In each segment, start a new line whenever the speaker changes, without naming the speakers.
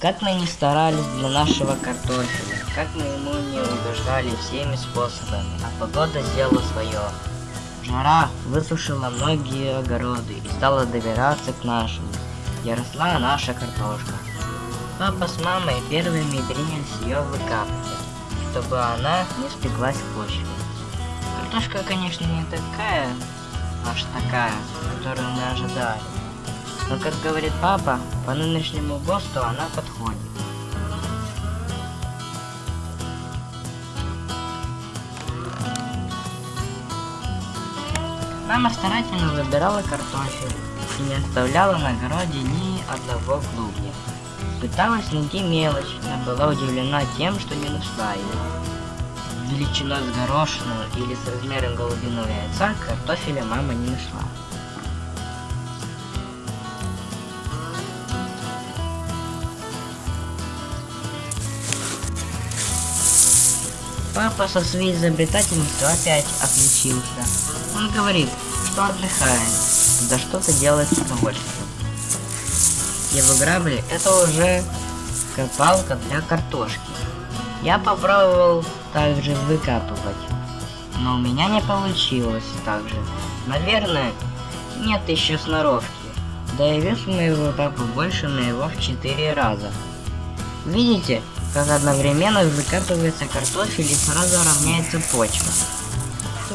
Как мы не старались для нашего картофеля, как мы ему не угождали всеми способами, а погода сделала свое. Жара высушила многие огороды и стала добираться к нашему, где росла наша картошка. Папа с мамой первыми принялись ее выкапывать, чтобы она не спеклась в почве. Картошка, конечно, не такая, аж такая, которую мы ожидали. Но, как говорит папа, по нынешнему ГОСТу она подходит. Мама старательно выбирала картофель и не оставляла на огороде ни одного клубня. Пыталась найти мелочь, но была удивлена тем, что не нашла ее. Величиной с горошину или с размером голубиного яйца картофеля мама не нашла. Папа со своей изобретательностью опять отличился. Он говорит, что отдыхает, да что-то делает с удовольствием. Его грабли это уже копалка для картошки. Я попробовал также выкапывать, но у меня не получилось так же. Наверное, нет еще сноровки. Да и вес моего папы больше моего в 4 раза. Видите, как одновременно выкапывается картофель и сразу равняется почва.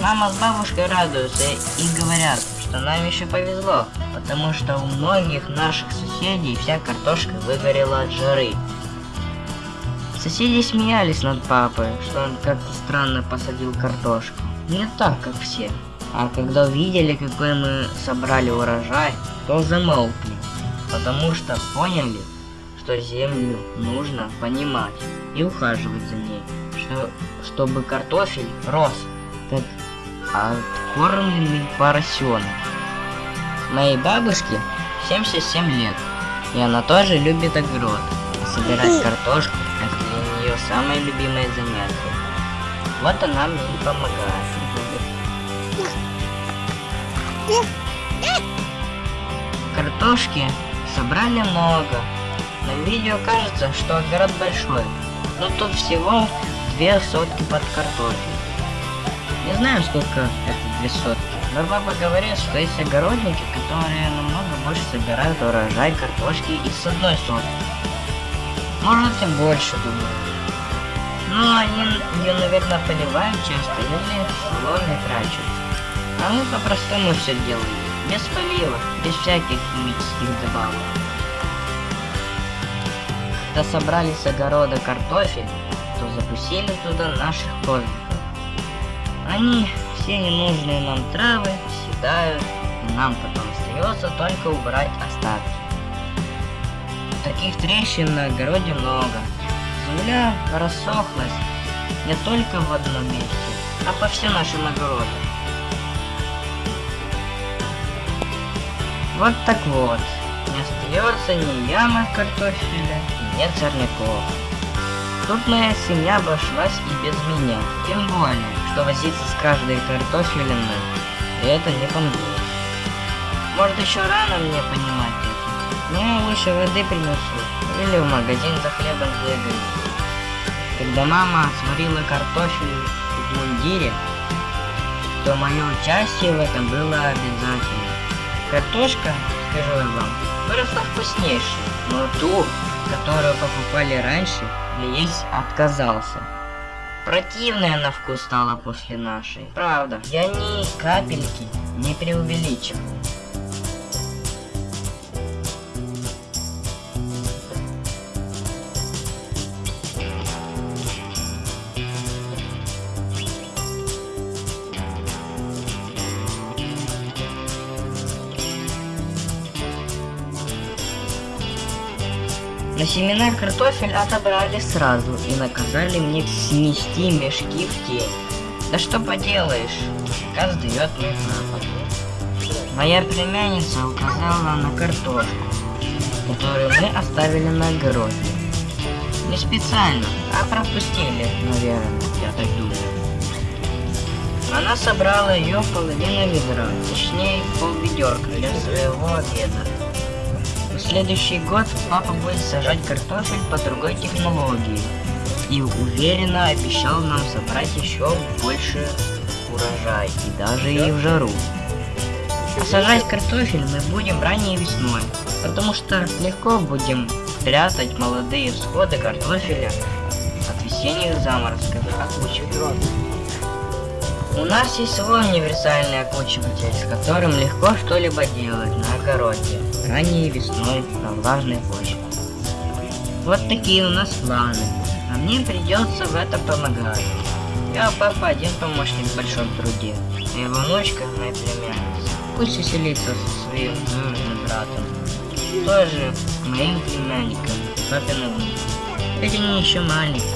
Мама с бабушкой радуются и говорят, что нам еще повезло, потому что у многих наших соседей вся картошка выгорела от жары. Соседи смеялись над папой, что он как-то странно посадил картошку. Не так, как все. А когда увидели, какой мы собрали урожай, то замолкли, потому что поняли, что землю нужно понимать и ухаживать за ней, что, чтобы картофель рос, как откормленный поросенок. Моей бабушке 77 лет, и она тоже любит огород. Собирать картошку – это для нее самое любимое занятие. Вот она мне и помогает. Картошки собрали много, на видео кажется, что огород большой, но тут всего две сотки под картофель. Не знаю, сколько это две сотки, но папа говорит, что есть огородники, которые намного больше собирают урожай картошки из одной сотки. Может и больше, думаю. Но они ее, наверное, поливают часто или соломой трачут. А мы по-простому все делаем, без полива, без всяких химических добавок. Когда собрали с огорода картофель, то запустили туда наших козликов. Они все ненужные нам травы съедают, и нам потом остается только убрать остатки. Таких трещин на огороде много. Земля рассохлась не только в одном месте, а по всем нашим огородам. Вот так вот. Не остается ни ямы картофеля, нет сорняков. Моя семья обошлась и без меня, тем более, что возиться с каждой картофелиной, это не поможет. Может еще рано мне понимать это. Мне лучше воды принесу, или в магазин за хлебом сбегаю. Когда мама сварила картофель в мундире, то мое участие в этом было обязательно. Картошка, скажу я вам, выросла вкуснейшей, но ту, которую покупали раньше, я есть отказался. Противная на вкус стала после нашей. Правда, я ни капельки не преувеличиваю. Но семена картофель отобрали сразу и наказали мне снести мешки в тень. Да что поделаешь, приказ дает мой папа. Моя племянница указала на картошку, которую мы оставили на огороде. Не специально, а пропустили, наверное, я так думаю. Она собрала ее половину ведра, точнее пол ведерка для своего обеда следующий год папа будет сажать картофель по другой технологии. И уверенно обещал нам собрать еще больше урожай, и даже и в жару. А сажать картофель мы будем ранней весной, потому что легко будем прятать молодые всходы картофеля от весенних заморозков, окучивать. У нас есть свой универсальный окучиватель, с которым легко что-либо делать на огороде, ранней весной на влажной почве. Вот такие у нас планы, а мне придется в этом помогать. Я папа один помощник в большом труде, а его внучка, моя племянница, пусть веселится со своим двоюродным братом, тоже моим племянником, папиным. Ведь они еще маленькие.